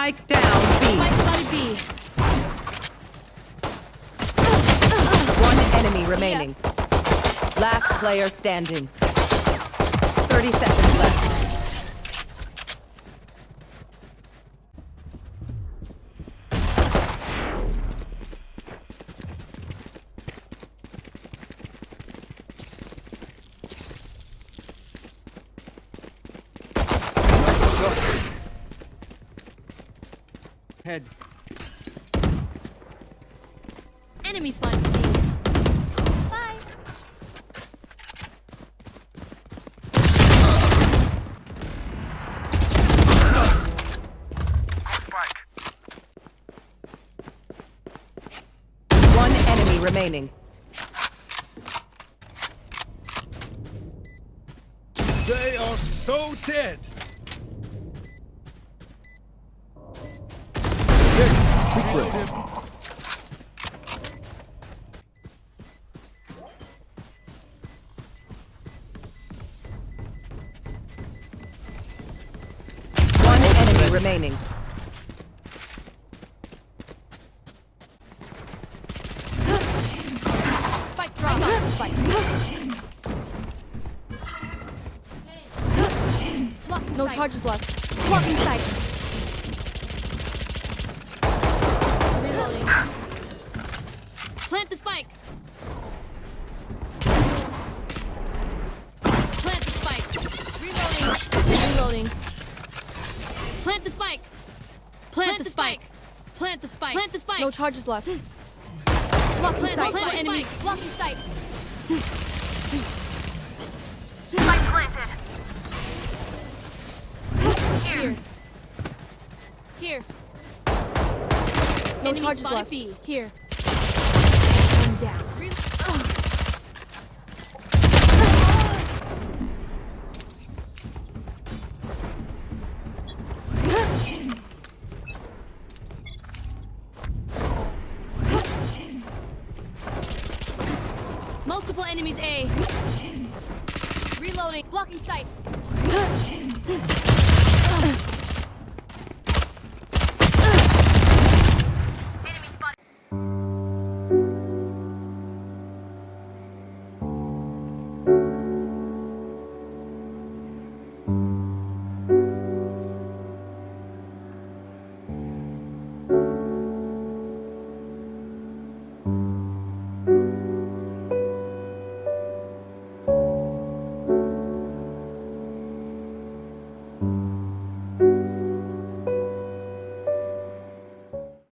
Spike down B. Spike spotted B. One enemy remaining. Last player standing. 30 seconds left. Head. Enemy spotted C. Bye. One enemy remaining. They are so dead. One enemy remaining. Spike drop. Spike. no charges left. Blocking sight. Plant the spike. Plant, the spike. Plant the spike. Plant the spike. No charges left. Hmm. Blocking sight. sight. Plant the enemies. Blocking sight. Spike planted. Here. Here. No Enemy charges left. B. Here. I'm down. Re- Multiple enemies A. Reloading. Blocking sight.